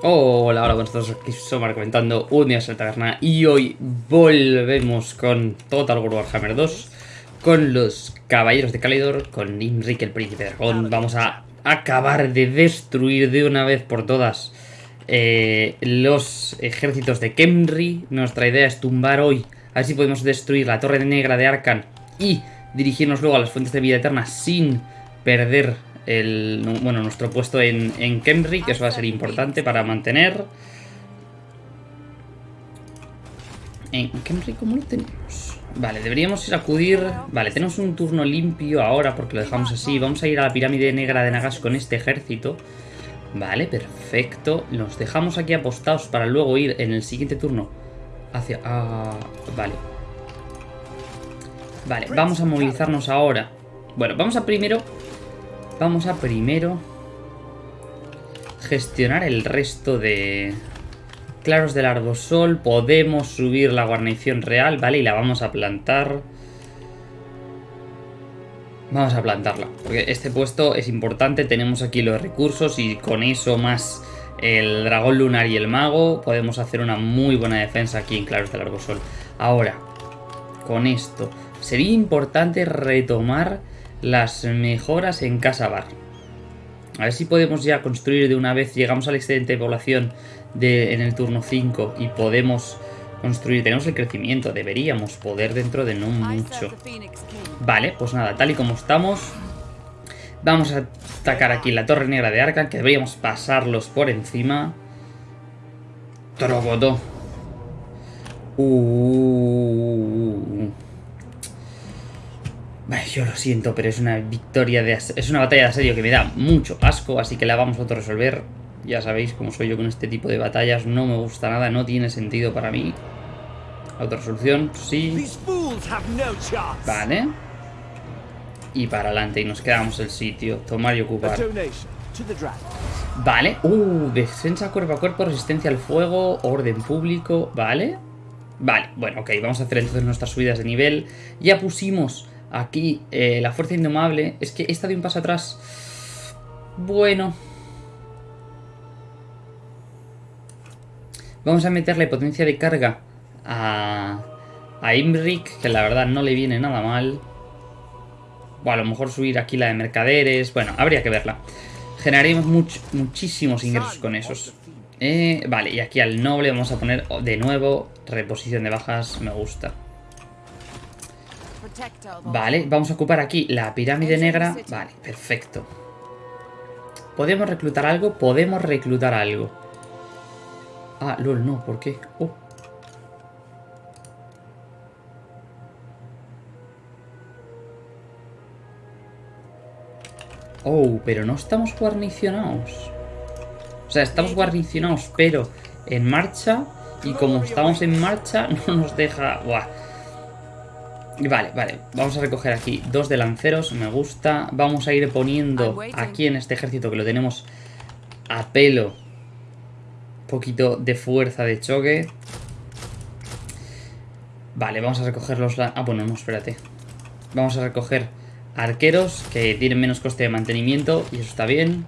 Hola, hola, buenos todos, aquí Somar comentando un día en la taberna y hoy volvemos con Total War Warhammer 2 con los Caballeros de Calidor, con Imrik el Príncipe Dragón. Vamos a acabar de destruir de una vez por todas eh, los ejércitos de Kemri. Nuestra idea es tumbar hoy, a ver si podemos destruir la Torre Negra de Arkan y dirigirnos luego a las Fuentes de Vida Eterna sin perder bueno, nuestro puesto en, en Kemri, que eso va a ser importante para mantener. En Kemri, ¿cómo lo tenemos? Vale, deberíamos ir a acudir... Vale, tenemos un turno limpio ahora porque lo dejamos así. Vamos a ir a la pirámide negra de Nagas con este ejército. Vale, perfecto. Nos dejamos aquí apostados para luego ir en el siguiente turno hacia... Ah, vale. Vale, vamos a movilizarnos ahora. Bueno, vamos a primero Vamos a primero gestionar el resto de claros del arbosol. Podemos subir la guarnición real, ¿vale? Y la vamos a plantar. Vamos a plantarla, porque este puesto es importante. Tenemos aquí los recursos y con eso más el dragón lunar y el mago podemos hacer una muy buena defensa aquí en claros del arbosol. Ahora, con esto, sería importante retomar las mejoras en Casa Bar. A ver si podemos ya construir de una vez, llegamos al excedente de población de, en el turno 5 y podemos construir, tenemos el crecimiento, deberíamos poder dentro de no mucho. Vale, pues nada, tal y como estamos, vamos a atacar aquí la Torre Negra de Arca, que deberíamos pasarlos por encima. Trobotó. Uh, yo lo siento, pero es una victoria de... Es una batalla de asedio que me da mucho asco, así que la vamos a autorresolver. Ya sabéis cómo soy yo con este tipo de batallas. No me gusta nada, no tiene sentido para mí. Autoresolución, sí. Vale. Y para adelante, y nos quedamos el sitio. Tomar y ocupar. Vale. Uh, defensa cuerpo a cuerpo, resistencia al fuego, orden público. Vale. Vale, bueno, ok, vamos a hacer entonces nuestras subidas de nivel. Ya pusimos Aquí, eh, la fuerza indomable. Es que esta de un paso atrás. Bueno. Vamos a meterle potencia de carga a, a Imric, que la verdad no le viene nada mal. O a lo mejor subir aquí la de mercaderes. Bueno, habría que verla. Generaremos muchísimos ingresos con esos. Eh, vale, y aquí al noble vamos a poner de nuevo reposición de bajas. Me gusta. Vale, vamos a ocupar aquí la pirámide negra. Vale, perfecto. ¿Podemos reclutar algo? Podemos reclutar algo. Ah, lol, no, ¿por qué? Oh. Oh, pero no estamos guarnicionados. O sea, estamos guarnicionados, pero en marcha. Y como estamos en marcha, no nos deja... Buah. Vale, vale, vamos a recoger aquí dos de lanceros, me gusta. Vamos a ir poniendo aquí en este ejército que lo tenemos a pelo. Un poquito de fuerza de choque. Vale, vamos a recoger los... Ah, bueno, no, espérate. Vamos a recoger arqueros que tienen menos coste de mantenimiento y eso está bien.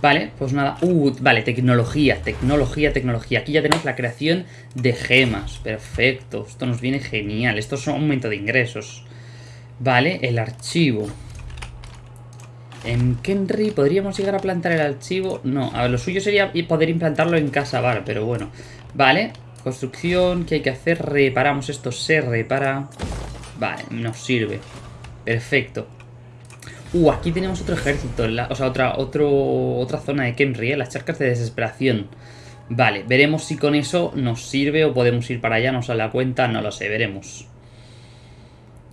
Vale, pues nada. Uh, vale, tecnología, tecnología, tecnología. Aquí ya tenemos la creación de gemas. Perfecto, esto nos viene genial. Esto es un aumento de ingresos. Vale, el archivo. En Kenry podríamos llegar a plantar el archivo. No, a ver, lo suyo sería poder implantarlo en casa bar, pero bueno. Vale, construcción, ¿qué hay que hacer? Reparamos esto, se repara. Vale, nos sirve. Perfecto. Uh, aquí tenemos otro ejército, o sea, otra, otro, otra zona de Kemri, ¿eh? las charcas de desesperación. Vale, veremos si con eso nos sirve o podemos ir para allá, no sale la cuenta, no lo sé, veremos.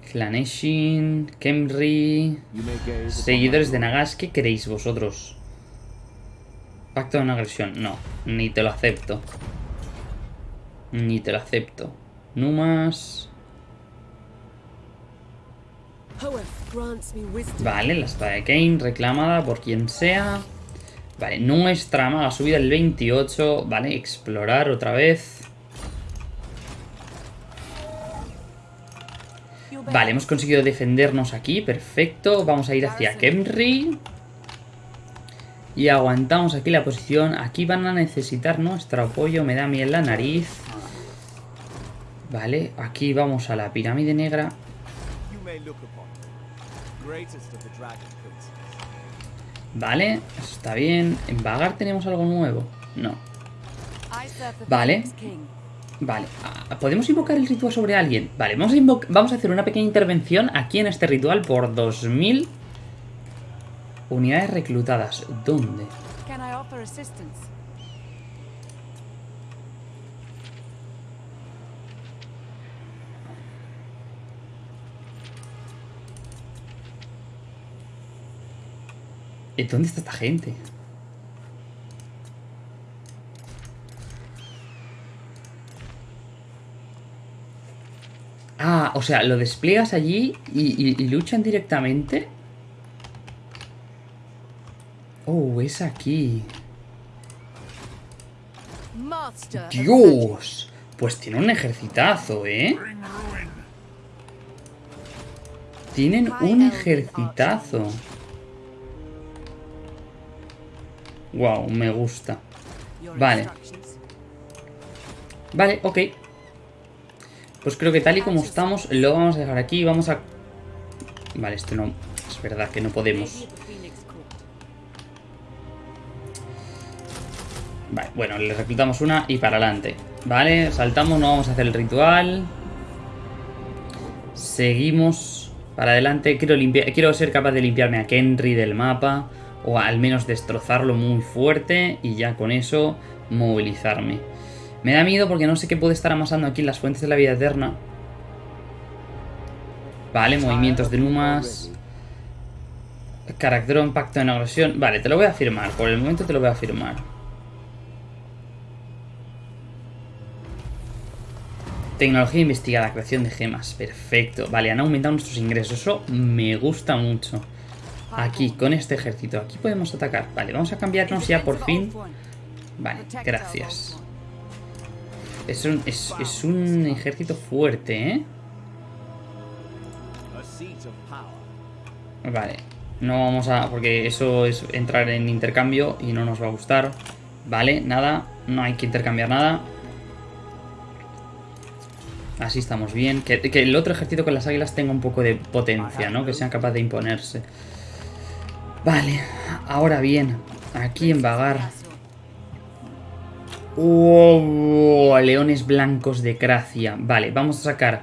Flaneshin, Kemri, seguidores de Nagas, ¿qué queréis vosotros? Pacto de una agresión, no, ni te lo acepto. Ni te lo acepto. Numas... Vale, la espada de Kane reclamada por quien sea. Vale, nuestra maga subida el 28. Vale, explorar otra vez. Vale, hemos conseguido defendernos aquí, perfecto. Vamos a ir hacia Kemri. Y aguantamos aquí la posición. Aquí van a necesitar nuestro apoyo. Me da miel la nariz. Vale, aquí vamos a la pirámide negra. Vale, eso está bien. ¿En Vagar tenemos algo nuevo? No. Vale. Vale, ah, ¿podemos invocar el ritual sobre alguien? Vale, vamos a, vamos a hacer una pequeña intervención aquí en este ritual por 2000 unidades reclutadas. ¿Dónde? Dónde está esta gente? Ah, o sea, lo despliegas allí y, luchan directamente. Oh, es aquí. ¡Dios! Pues tiene un ejercitazo, ¿eh? Tienen un ejercitazo. Wow, me gusta. Vale. Vale, ok. Pues creo que tal y como estamos, lo vamos a dejar aquí. Vamos a... Vale, esto no... Es verdad que no podemos. Vale, bueno, le reclutamos una y para adelante. Vale, saltamos, no vamos a hacer el ritual. Seguimos para adelante. Quiero, limpiar, quiero ser capaz de limpiarme a Kenry del mapa o al menos destrozarlo muy fuerte y ya con eso movilizarme. Me da miedo porque no sé qué puede estar amasando aquí en las fuentes de la vida eterna. Vale, movimientos de Numas. Carácter pacto en agresión. Vale, te lo voy a firmar. Por el momento te lo voy a firmar. Tecnología investigada, creación de gemas. Perfecto. Vale, han aumentado nuestros ingresos. Eso me gusta mucho. Aquí, con este ejército. Aquí podemos atacar. Vale, vamos a cambiarnos ya por fin. Vale, gracias. Es un, es, es un ejército fuerte, ¿eh? Vale. No vamos a... Porque eso es entrar en intercambio y no nos va a gustar. Vale, nada. No hay que intercambiar nada. Así estamos bien. Que, que, el otro ejército con las águilas tenga un poco de potencia, ¿no? Que sean capaz de imponerse. Vale, ahora bien, aquí en Vagar. Oh, leones blancos de Cracia. Vale, vamos a sacar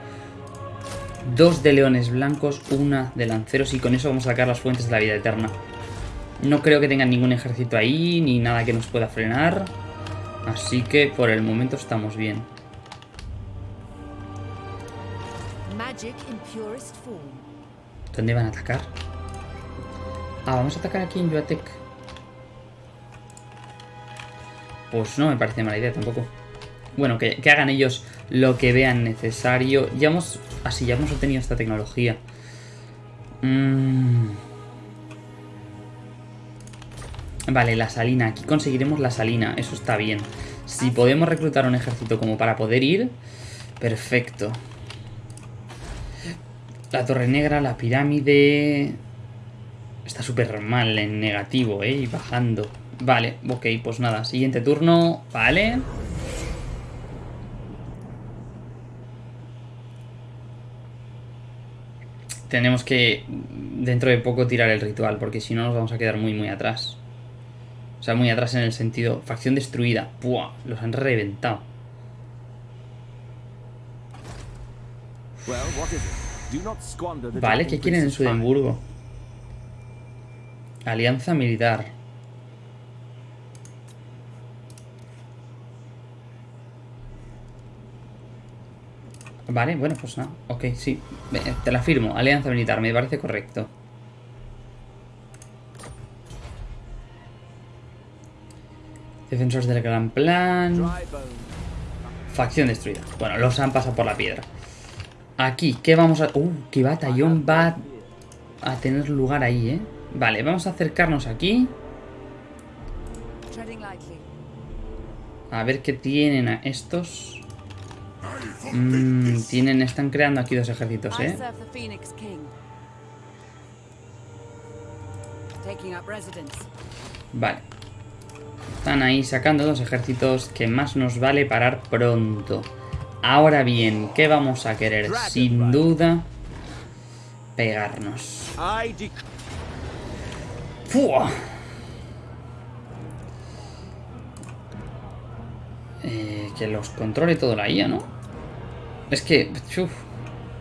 dos de leones blancos, una de lanceros y con eso vamos a sacar las fuentes de la vida eterna. No creo que tengan ningún ejército ahí, ni nada que nos pueda frenar. Así que por el momento estamos bien. ¿Dónde van a atacar? Ah, vamos a atacar aquí en Yuatec. Pues no me parece mala idea tampoco. Bueno, que, hagan ellos lo que vean necesario. Ya hemos... Así, ya hemos obtenido esta tecnología. Mm. Vale, la salina. Aquí conseguiremos la salina. Eso está bien. Si podemos reclutar un ejército como para poder ir... Perfecto. La torre negra, la pirámide... Está súper mal en negativo, ¿eh? Y bajando. Vale, ok, pues nada. Siguiente turno. Vale. Tenemos que dentro de poco tirar el ritual, porque si no nos vamos a quedar muy, muy atrás. O sea, muy atrás en el sentido... Facción destruida. ¡Puah! Los han reventado. Vale, ¿qué quieren en Sudemburgo? Alianza militar. Vale, bueno, pues nada. Ok, sí. Te la firmo. Alianza militar, me parece correcto. Defensores del gran plan. Facción destruida. Bueno, los han pasado por la piedra. Aquí, ¿qué vamos a...? Uh, qué batallón va a tener lugar ahí, ¿eh? Vale, vamos a acercarnos aquí. A ver qué tienen a estos. Mm, tienen, están creando aquí dos ejércitos, ¿eh? Vale. Están ahí sacando los ejércitos que más nos vale parar pronto. Ahora bien, ¿qué vamos a querer? Sin duda, pegarnos. Eh, que los controle todo la IA, ¿no? Es que...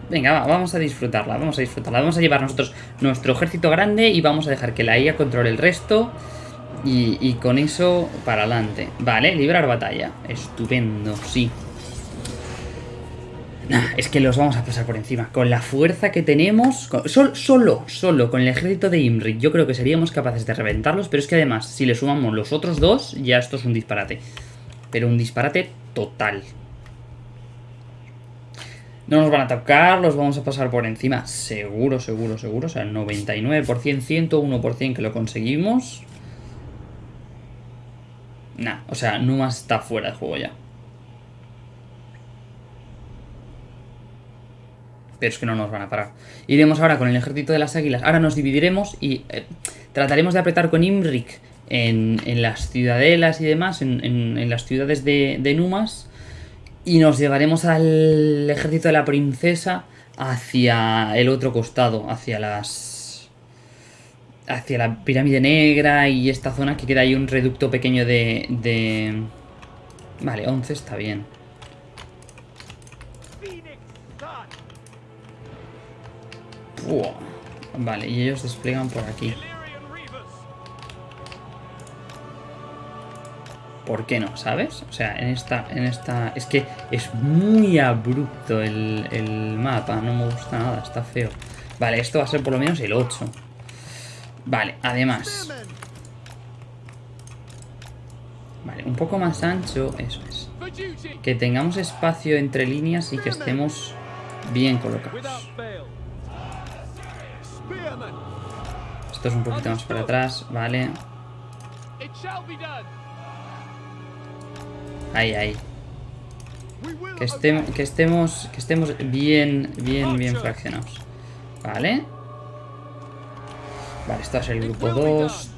Venga, vamos a disfrutarla, vamos a disfrutarla. Vamos a llevar nosotros nuestro ejército grande y vamos a dejar que la IA controle el resto. Y, y con eso para adelante. Vale, librar batalla. Estupendo, sí. Es que los vamos a pasar por encima. Con la fuerza que tenemos... solo, solo con el ejército de Imrik yo creo que seríamos capaces de reventarlos. Pero es que además, si le sumamos los otros dos, ya esto es un disparate. Pero un disparate total. No nos van a atacar, los vamos a pasar por encima. Seguro, seguro, seguro. O sea, 99%, 101% que lo conseguimos. Nah, o sea, Numa está fuera de juego ya. Pero es que no nos van a parar. Iremos ahora con el ejército de las águilas. Ahora nos dividiremos y eh, trataremos de apretar con Imrik en, las ciudadelas y demás, en, las ciudades de, Numas, y nos llevaremos al ejército de la princesa hacia el otro costado, hacia las... hacia la pirámide negra y esta zona que queda ahí un reducto pequeño de... de... Vale, 11 está bien. Vale, y ellos despliegan por aquí. ¿Por qué no? ¿Sabes? O sea, en esta... En esta es que es muy abrupto el, el mapa. No me gusta nada. Está feo. Vale, esto va a ser por lo menos el 8. Vale, además... Vale, un poco más ancho. Eso es. Que tengamos espacio entre líneas y que estemos bien colocados. Esto es un poquito más para atrás. Vale. Ahí, ahí. Que, estemos, que estemos, que estemos bien, bien, bien fraccionados. Vale. Vale, esto va a ser el grupo 2.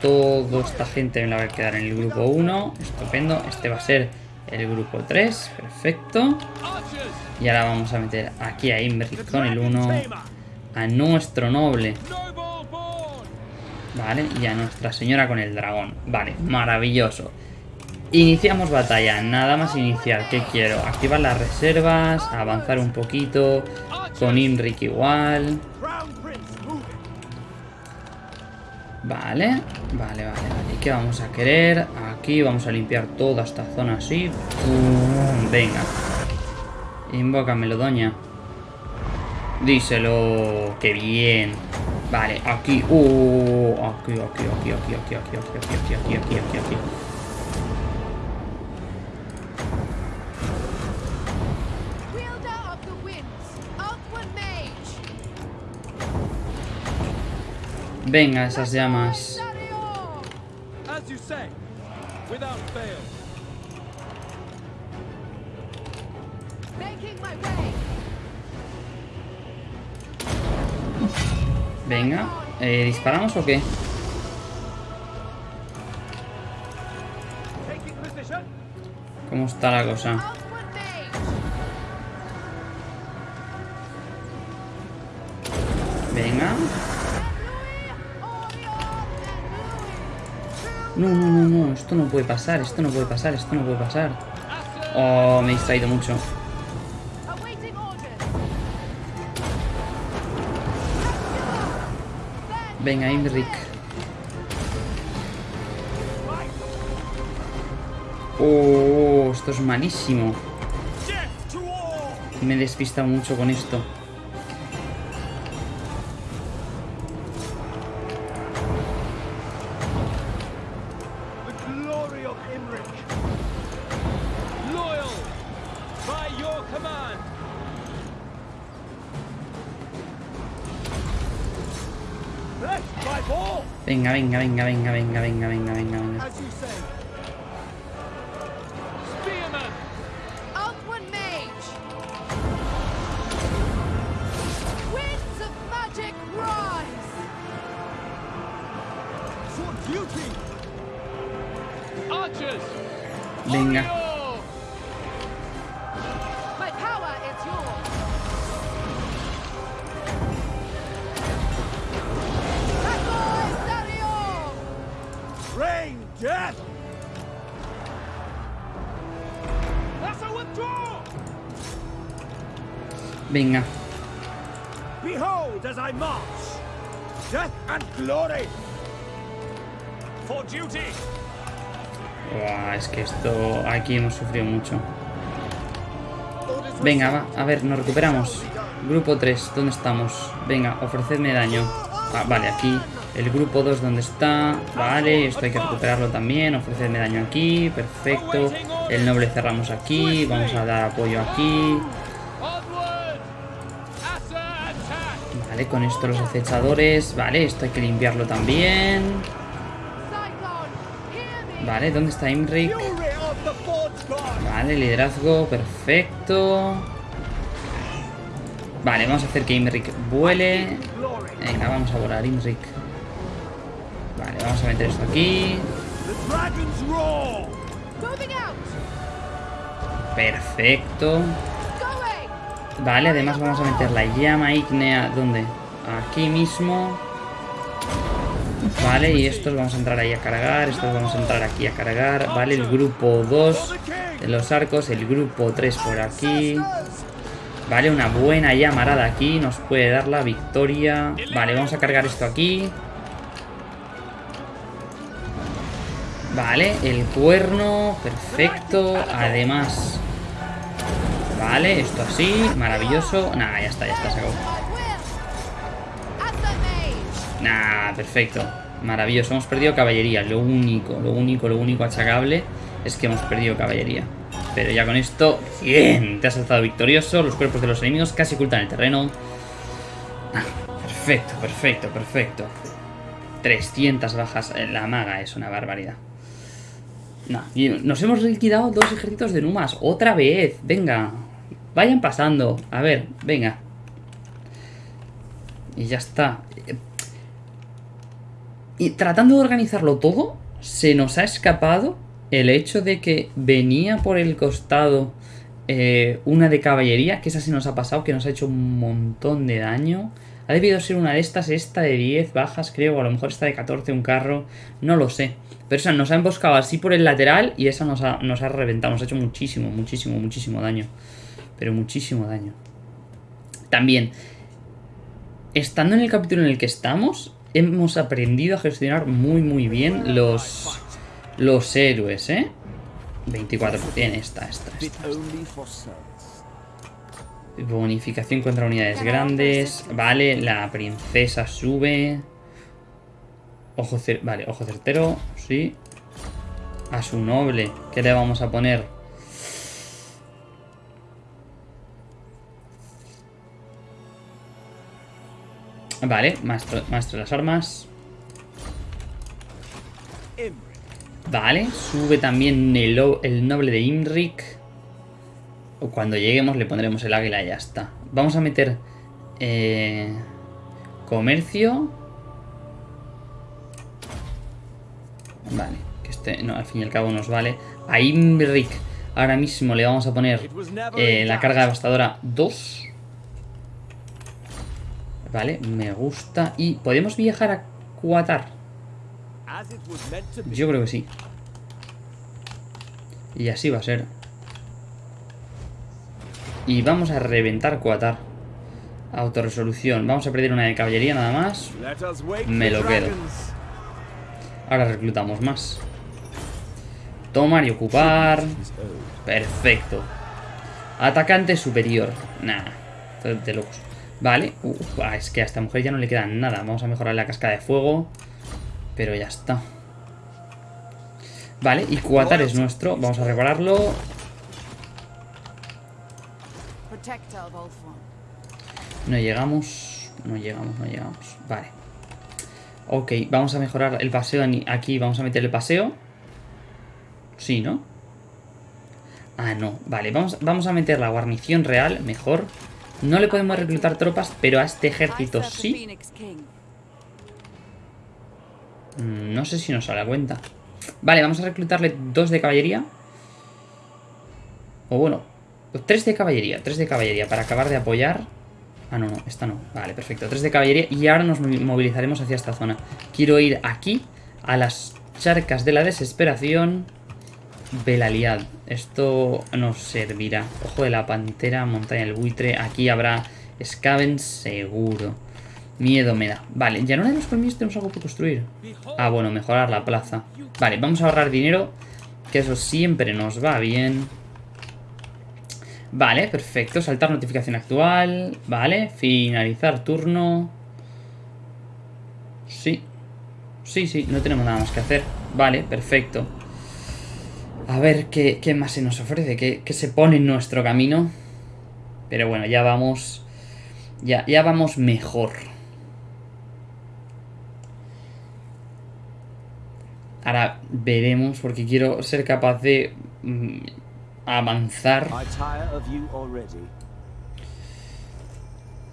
Toda esta gente me la va a quedar en el grupo 1. Estupendo. Este va a ser el grupo 3. Perfecto. Y ahora vamos a meter aquí a Imbrick con el 1. A nuestro noble. Vale, y a Nuestra Señora con el dragón. Vale, maravilloso. Iniciamos batalla, nada más iniciar. ¿Qué quiero? Activar las reservas, avanzar un poquito. Con Imrik igual. Vale, vale, vale, vale. ¿Y qué vamos a querer? Aquí vamos a limpiar toda esta zona así. Venga. Invócamelo, doña. Díselo. ¡Qué bien! Vale, aquí. Uh, aquí, aquí, aquí, aquí, aquí, aquí, aquí, aquí, aquí, aquí, aquí, aquí. Venga, esas llamas. Venga, eh, ¿disparamos o qué? ¿Cómo está la cosa? Venga. No, no, no, no, esto no puede pasar, esto no puede pasar, esto no puede pasar. Oh, me he distraído mucho. Venga, Imric. Oh, esto es malísimo. Me he despistado mucho con esto. going, going, going, going, going, going, going, going. As you say. Spearman! Mage! Winds of magic rise! For duty! Archers! Venga. Behold as I march! Death and glory! For duty! Buah, es que esto... Aquí hemos sufrido mucho. Venga, va. A ver, nos recuperamos. Grupo 3, ¿dónde estamos? Venga, ofrecedme daño. Ah, vale, aquí. El grupo 2, ¿dónde está? Vale, esto hay que recuperarlo también. Ofrecedme daño aquí. Perfecto. El noble cerramos aquí. Vamos a dar apoyo aquí. Vale, con esto los acechadores. Vale, esto hay que limpiarlo también. Vale, ¿dónde está God! Vale, liderazgo, perfecto. Vale, vamos a hacer que Imric vuele. Venga, vamos a volar, Imric. Vale, vamos a meter esto aquí. Perfecto. Vale, además vamos a meter la llama ígnea. ¿Dónde? Aquí mismo. Vale, y estos vamos a entrar ahí a cargar. Estos vamos a entrar aquí a cargar. Vale, el grupo 2 de los arcos. El grupo 3 por aquí. Vale, una buena llamarada aquí. Nos puede dar la victoria. Vale, vamos a cargar esto aquí. Vale, el cuerno. Perfecto. Además... Vale, esto así. Maravilloso. Nah, ya está, ya está, se acabó. Nah, perfecto. Maravilloso. Hemos perdido caballería. Lo único, lo único, lo único achacable es que hemos perdido caballería. Pero ya con esto, bien. Te has alzado victorioso. Los cuerpos de los enemigos casi ocultan el terreno. Ah, Perfecto, perfecto, perfecto. 300 bajas. Eh, La maga es una barbaridad. Y nos hemos liquidado dos ejércitos de Numas. Otra vez. Venga. Vayan pasando. A ver, venga. Y ya está. Y tratando de organizarlo todo, se nos ha escapado el hecho de que venía por el costado eh, una de caballería, que esa se nos ha pasado, que nos ha hecho un montón de daño. Ha debido ser una de estas, esta de 10 bajas, creo, o a lo mejor esta de 14, un carro, no lo sé. Pero esa nos ha emboscado así por el lateral y esa nos ha, nos ha reventado, nos ha hecho muchísimo, muchísimo, muchísimo daño. Pero muchísimo daño. También, estando en el capítulo en el que estamos, hemos aprendido a gestionar muy muy bien los, los héroes, ¿eh? 24%, esta, esta, esta. Bonificación contra unidades grandes. Vale, la princesa sube. Ojo vale, ojo certero, sí. A su noble, ¿qué le vamos a poner? Vale, maestro, maestro de las armas. Vale, sube también el, el noble de Imric. O Cuando lleguemos le pondremos el águila y ya está. Vamos a meter eh, comercio. Vale, que este no, al fin y al cabo nos vale. A Imric ahora mismo le vamos a poner eh, la carga devastadora 2. Vale, me gusta. Y podemos viajar a be. Yo creo que sí. Y así va a ser. Y vamos a reventar Cuatar. Autorresolución. Vamos a perder una de caballería nada más. Me lo quedo. Ahora reclutamos más. Tomar y ocupar. Perfecto. Atacante superior. Nah. De locos. Vale. Ah, es que a esta mujer ya no le queda nada. Vamos a mejorar la cascada de fuego. Pero ya está. Vale, y Cuatar es nuestro. Vamos a repararlo. No llegamos. No llegamos, no llegamos. Vale. Ok, vamos a mejorar el paseo aquí. Vamos a meter el paseo. Sí, ¿no? Ah, no. Vale, vamos, vamos a meter la guarnición real. Mejor. No le podemos reclutar tropas, pero a este ejército sí. Mm, No sé si nos sale a cuenta. Vale, vamos a reclutarle dos de caballería. O bueno, pues tres de caballería, tres de caballería para acabar de apoyar. Ah, no, no, esta no. Vale, perfecto. Tres de caballería y ahora nos movi- movilizaremos hacia esta zona. Quiero ir aquí, a las charcas de la desesperación. Belaliad. Esto nos servirá. Ojo de la pantera, montaña del buitre. Aquí habrá Scaven seguro. Miedo me da. Vale, ya no de los colmillos tenemos algo que construir. Ah, bueno, mejorar la plaza. Vale, vamos a ahorrar dinero. Que eso siempre nos va bien. Vale, perfecto. Saltar notificación actual. Vale, finalizar turno. Sí. Sí, sí, no tenemos nada más que hacer. Vale, perfecto. A ver qué, qué más se nos ofrece, qué, qué se pone en nuestro camino. Pero bueno, ya vamos. Ya, ya vamos mejor. Ahora veremos, porque quiero ser capaz de mm, avanzar.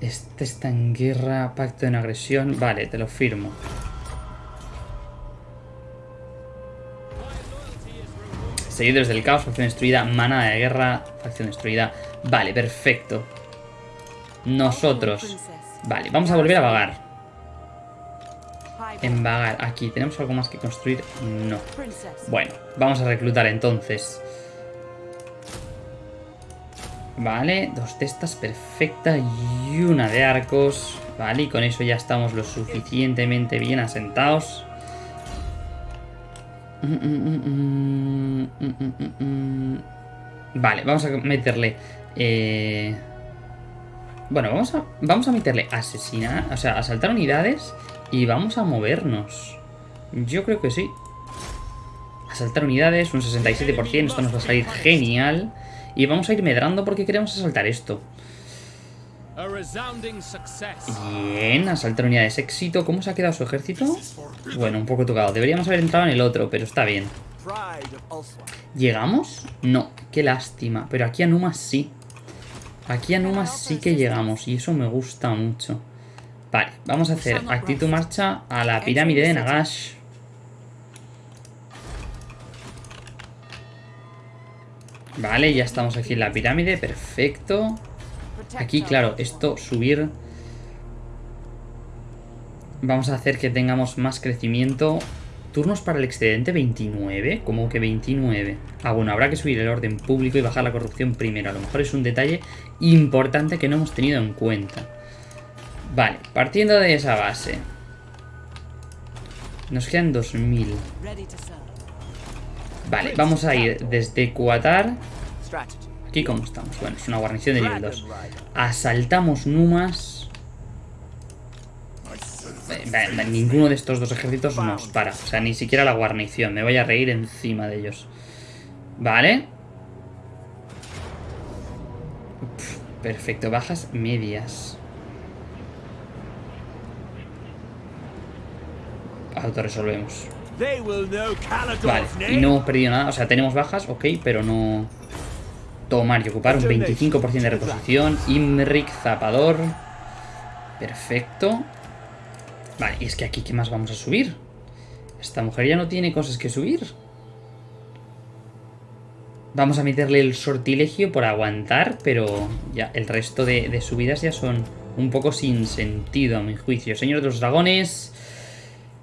Este está en guerra, pacto en agresión. Vale, te lo firmo. Seguidores del caos, facción destruida, mana de guerra, facción destruida. Vale, perfecto. Nosotros. Vale, vamos a volver a vagar. En vagar, aquí. ¿Tenemos algo más que construir? No. Bueno, vamos a reclutar entonces. Vale, dos de estas, perfecta. Y una de arcos. Vale, y con eso ya estamos lo suficientemente bien asentados. Vale, vamos a meterle... eh, Bueno, vamos a, vamos a meterle asesinar, o sea, asaltar unidades y vamos a movernos. Yo creo que sí. Asaltar unidades, un 67%, esto nos va a salir genial. Y vamos a ir medrando porque queremos asaltar esto. Bien, asaltar unidades, éxito. ¿Cómo se ha quedado su ejército? Bueno, un poco tocado. Deberíamos haber entrado en el otro, pero está bien. ¿Llegamos? No, qué lástima. Pero aquí a Numa sí. Aquí a Numa sí que llegamos y eso me gusta mucho. Vale, vamos a hacer actitud marcha a la pirámide de Nagash. Vale, ya estamos aquí en la pirámide, perfecto. Aquí, claro, esto subir... Vamos a hacer que tengamos más crecimiento. Turnos para el excedente 29. ¿Cómo que 29? Ah, bueno, habrá que subir el orden público y bajar la corrupción primero. A lo mejor es un detalle importante que no hemos tenido en cuenta. Vale, partiendo de esa base. Nos quedan 2000. Vale, vamos a ir desde Cuatar. Aquí cómo estamos. Bueno, es una guarnición de nivel 2. Dragon Rider. Asaltamos Numas. Ninguno de estos dos ejércitos nos para. O sea, ni siquiera la guarnición. Me voy a reír encima de ellos. Vale. Uf, perfecto. Bajas medias. Autoresolvemos. Vale, y no hemos perdido nada. O sea, tenemos bajas, ok, pero no... Tomar y ocupar un 25% de reposición. Imric, zapador. Perfecto. Vale, y es que aquí, ¿qué más vamos a subir? Esta mujer ya no tiene cosas que subir. Vamos a meterle el sortilegio por aguantar, pero ya el resto de, de subidas ya son un poco sin sentido a mi juicio. Señor de los dragones,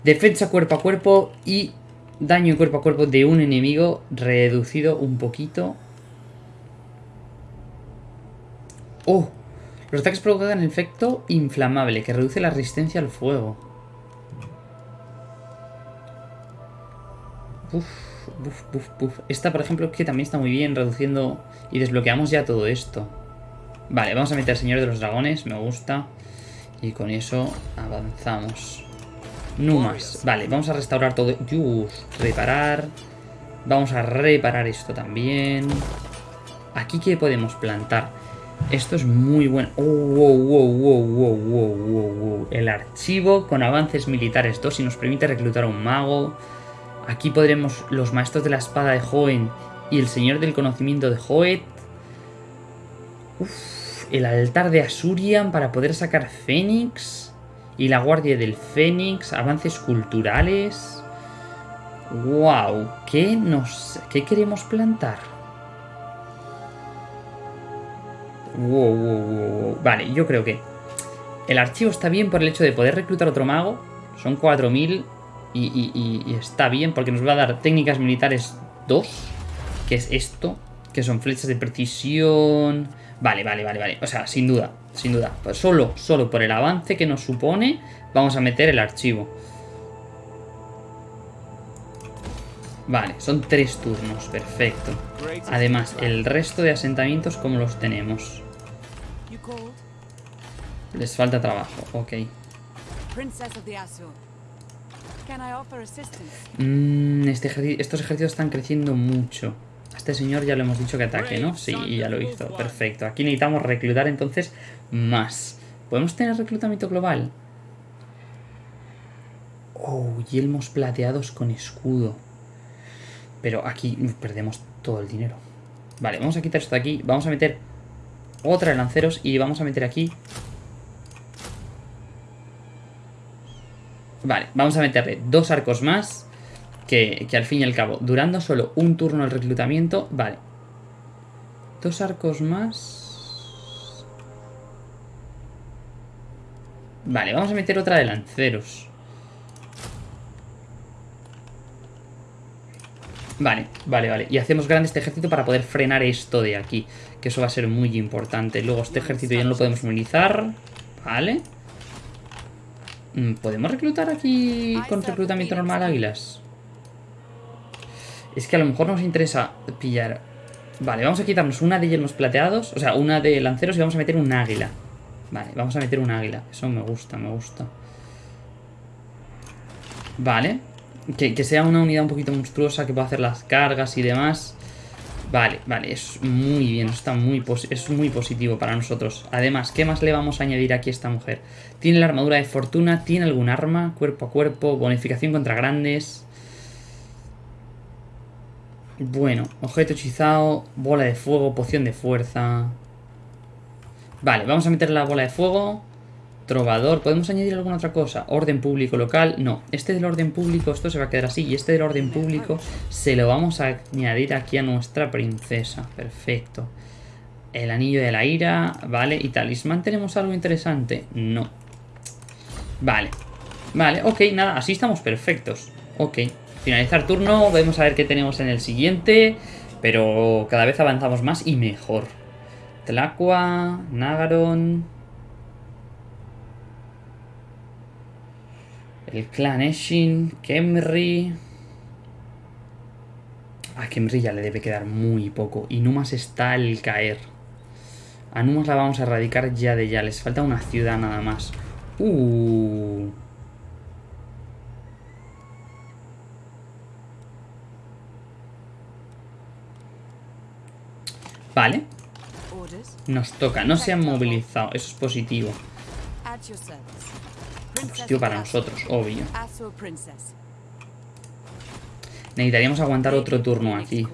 defensa cuerpo a cuerpo y daño cuerpo a cuerpo de un enemigo reducido un poquito. ¡Oh! Los ataques provocan efecto inflamable que reduce la resistencia al fuego. Esta, por ejemplo, que también está muy bien reduciendo y desbloqueamos ya todo esto. Vale, vamos a meter Señor de los Dragones, me gusta. Y con eso avanzamos. Numas. Vale, vamos a restaurar todo. Reparar. Vamos a reparar esto también. Aquí, ¿qué podemos plantar? Esto es muy bueno. Oh. El archivo con avances militares 2 y nos permite reclutar a un mago. Aquí podremos los maestros de la espada de Hoenn y el señor del conocimiento de Hoet. Uf, el altar de Asurian para poder sacar Fénix. Y la Guardia del Fénix, avances culturales. ¡Wow! ¿Qué, nos, ¿Qué queremos plantar? Vale, yo creo que el archivo está bien por el hecho de poder reclutar otro mago. Son 4000 y, y- y- y está bien porque nos va a dar técnicas militares 2, que es esto, que son flechas de precisión. Vale, vale, vale, vale. O sea, sin duda, sin duda. Pues solo, solo por el avance que nos supone, vamos a meter el archivo. Vale, son tres turnos, perfecto. Además, el resto de asentamientos, ¿cómo los tenemos? Les falta trabajo, ok. Mm, este estos ejércitos están creciendo mucho. A este señor ya le hemos dicho que ataque, ¿no? Sí, ya lo hizo. Perfecto. Aquí necesitamos reclutar entonces más. ¿Podemos tener reclutamiento global? Oh, yelmos plateados con escudo. Pero aquí perdemos todo el dinero. Vale, vamos a quitar esto de aquí. Vamos a meter otra de lanceros y vamos a meter aquí Vale, vamos a meterle dos arcos más. Que, que al fin y al cabo, durando solo un turno el reclutamiento. Vale. Dos arcos más. Vale, vamos a meter otra de lanceros. Vale, vale, vale. Y hacemos grande este ejército para poder frenar esto de aquí. Que eso va a ser muy importante. Luego este ejército ya no lo podemos movilizar. Vale. Mm, ¿Podemos reclutar aquí con reclutamiento normal águilas? Es que a lo mejor nos interesa pillar... Vale, vamos a quitarnos una de yelmos plateados, o sea, una de lanceros y vamos a meter un águila. Vale, vamos a meter un águila. Eso me gusta, me gusta. Vale. Que, sea una unidad un poquito monstruosa que pueda hacer las cargas y demás. Vale, vale, es muy bien, está muy es muy positivo para nosotros. Además, ¿qué más le vamos a añadir aquí a esta mujer? Tiene la armadura de fortuna, tiene algún arma, cuerpo a cuerpo, bonificación contra grandes. Bueno, objeto hechizado, bola de fuego, poción de fuerza. Vale, vamos a meter la bola de fuego. Trovador, ¿podemos añadir alguna otra cosa? Orden público local, no. Este del orden público, esto se va a quedar así. Y este del orden público se lo vamos a añadir aquí a nuestra princesa. Perfecto. El anillo de la ira, vale. ¿Y talismán tenemos algo interesante? No. Vale. Vale, ok, nada, así estamos perfectos. Ok. Finalizar turno, vamos a ver qué tenemos en el siguiente. Pero cada vez avanzamos más y mejor. Tlacua, Nagaron... El clan Eshin, Kemri... A Kemri ya le debe quedar muy poco. Y Numas está al caer. A Numas la vamos a erradicar ya de ya. Les falta una ciudad nada más. Uh. Vale, nos toca. No se han movilizado. Eso es positivo. Of para nosotros, obvio. Necesitaríamos aguantar otro turno aquí.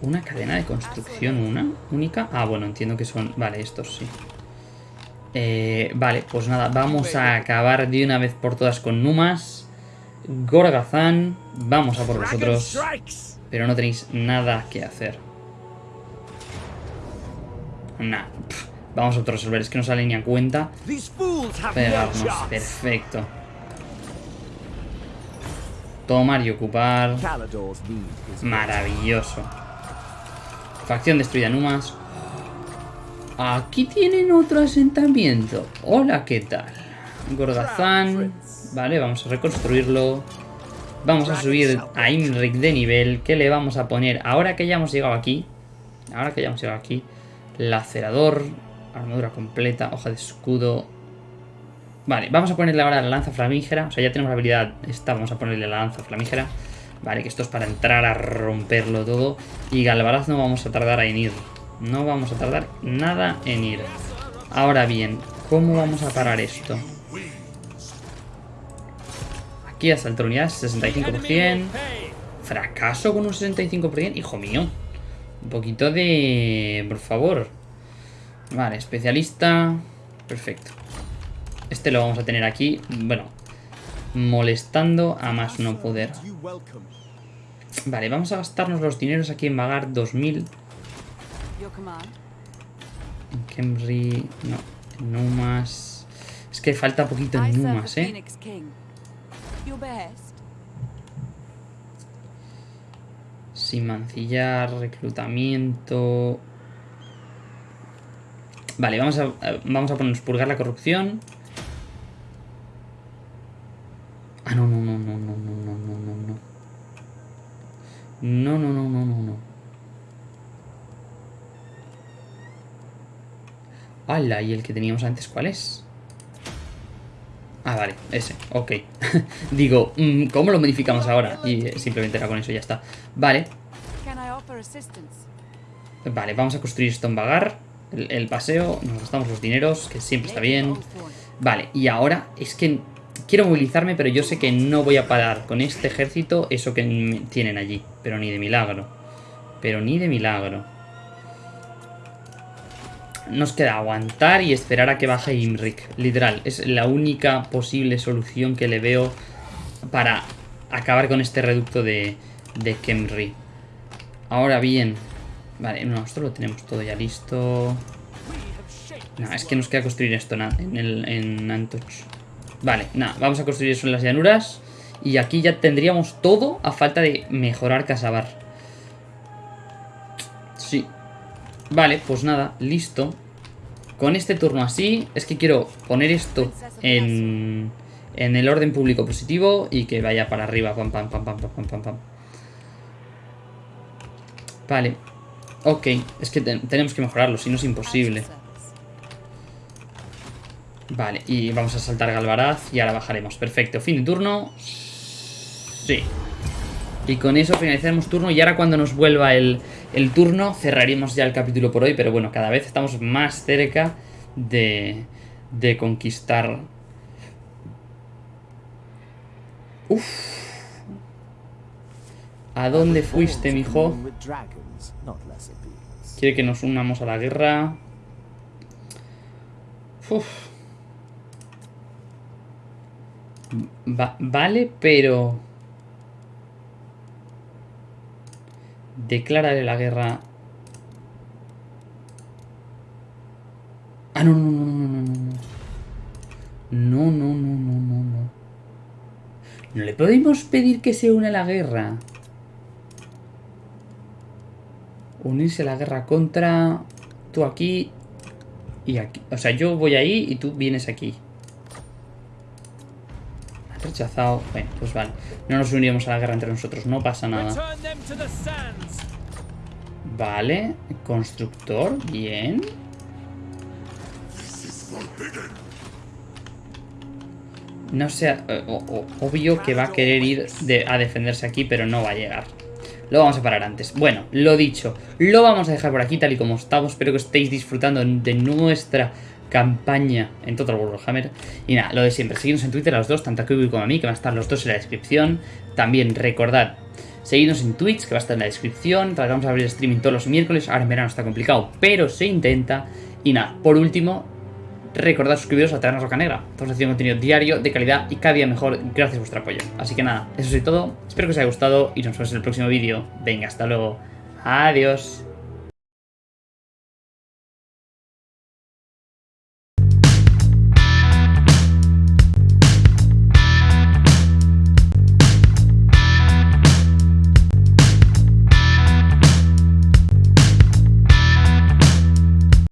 Una cadena de construcción, una única. Ah, bueno, entiendo que son. Vale, estos sí. Eh, vale, pues nada, vamos a acabar de una vez por todas con Numas. Gorgazán, vamos a por vosotros. Pero no tenéis nada que hacer. Nah, pff, vamos a resolver, es que no sale ni a cuenta pegarnos. Perfecto. Tomar y ocupar. Maravilloso. Facción destruida Numas. Aquí tienen otro asentamiento. Hola, ¿qué tal? Gorgazán. Vale, vamos a reconstruirlo. Vamos a subir a Imric de nivel. ¿Qué le vamos a poner? Ahora que ya hemos llegado aquí. Ahora que ya hemos llegado aquí. Lacerador. Armadura completa. Hoja de escudo. Vale, vamos a ponerle ahora la lanza flamígera. O sea, ya tenemos la habilidad esta. Vamos a ponerle la lanza flamígera. Vale, que esto es para entrar a romperlo todo. Y Galvaraz no vamos a tardar en ir. No vamos a tardar nada en ir. Ahora bien, ¿cómo vamos a parar esto? Aquí asalto unidades, 65%. fracaso con un 65%. Hijo mío. Un poquito de... Por favor. Vale, especialista. Perfecto. Este lo vamos a tener aquí. Bueno. Molestando a más no poder. Vale, vamos a gastarnos los dineros aquí en vagar 2000. Your command. En Kemri... No. En Numas... Es que falta poquito en Numas, ¿eh? Sin mancillar, reclutamiento... Vale, vamos a, vamos a ponernos purgar la corrupción. Ah, no, no, no, no, no, no, no, no, no, no. No, no, no, no, no, no. ¡Hala! ¿Y el que teníamos antes cuál es? Ah, vale, ese, ok. Digo, mm, ¿cómo lo modificamos ahora? Y eh, simplemente era con eso, ya está. Vale? Vale, vamos a construir esto en Vagar. El, el paseo, nos gastamos los dineros, que siempre está bien. Vale, y ahora es que quiero movilizarme, pero yo sé que no voy a parar con este ejército eso que tienen allí. Pero ni de milagro. Pero ni de milagro. Nos queda aguantar y esperar a que baje Imrik. Literal, es la única posible solución que le veo para acabar con este reducto de, de Kemri. Ahora bien, vale, no, esto lo tenemos todo ya listo. No, es que nos queda construir esto en, el, en Antoch. Vale, nada, vamos a construir eso en las llanuras. Y aquí ya tendríamos todo a falta de mejorar Casabar. Sí. Vale, pues nada, listo. Con este turno así, es que quiero poner esto en, en el orden público positivo y que vaya para arriba. Pam, pam, pam, pam, pam, pam, pam. Vale. Ok, es que te- tenemos que mejorarlo, si no es imposible. Vale, y vamos a saltar Galvaraz y ahora bajaremos. Perfecto, fin de turno. Sí. Y con eso finalizaremos turno y ahora cuando nos vuelva el, el turno cerraremos ya el capítulo por hoy. Pero bueno, cada vez estamos más cerca de, de conquistar... Uf. ¿A dónde fuiste, mijo? Quiere que nos unamos a la guerra. Uf. Va- vale, pero... Declárale la guerra. Ah, no, no, no, no, no, no. No, no, no, no, no, no. No le podemos pedir que se une a la guerra. Unirse a la guerra contra... Tú aquí y aquí. O sea, yo voy ahí y tú vienes aquí. Rechazado. Bueno, pues vale. No nos uniremos a la guerra entre nosotros. No pasa nada. Vale. Constructor. Bien. No sé, eh, o- o- obvio que va a querer ir de- a defenderse aquí, pero no va a llegar. Lo vamos a parar antes. Bueno, lo dicho, lo vamos a dejar por aquí tal y como estamos. Espero que estéis disfrutando de nuestra campaña en Total War Warhammer. Y nada, lo de siempre, seguidnos en Twitter a los dos, tanto a Kiwi como a mí, que van a estar los dos en la descripción. También recordad, seguidnos en Twitch, que va a estar en la descripción. Tratamos de abrir streaming todos los miércoles. Ahora en verano está complicado, pero se intenta. Y nada, por último, recordad suscribiros a Taberna Roca Negra. Estamos haciendo contenido diario, de calidad y cada día mejor gracias a vuestro apoyo. Así que nada, eso es todo. Espero que os haya gustado y nos vemos en el próximo vídeo. Venga, hasta luego. Adiós.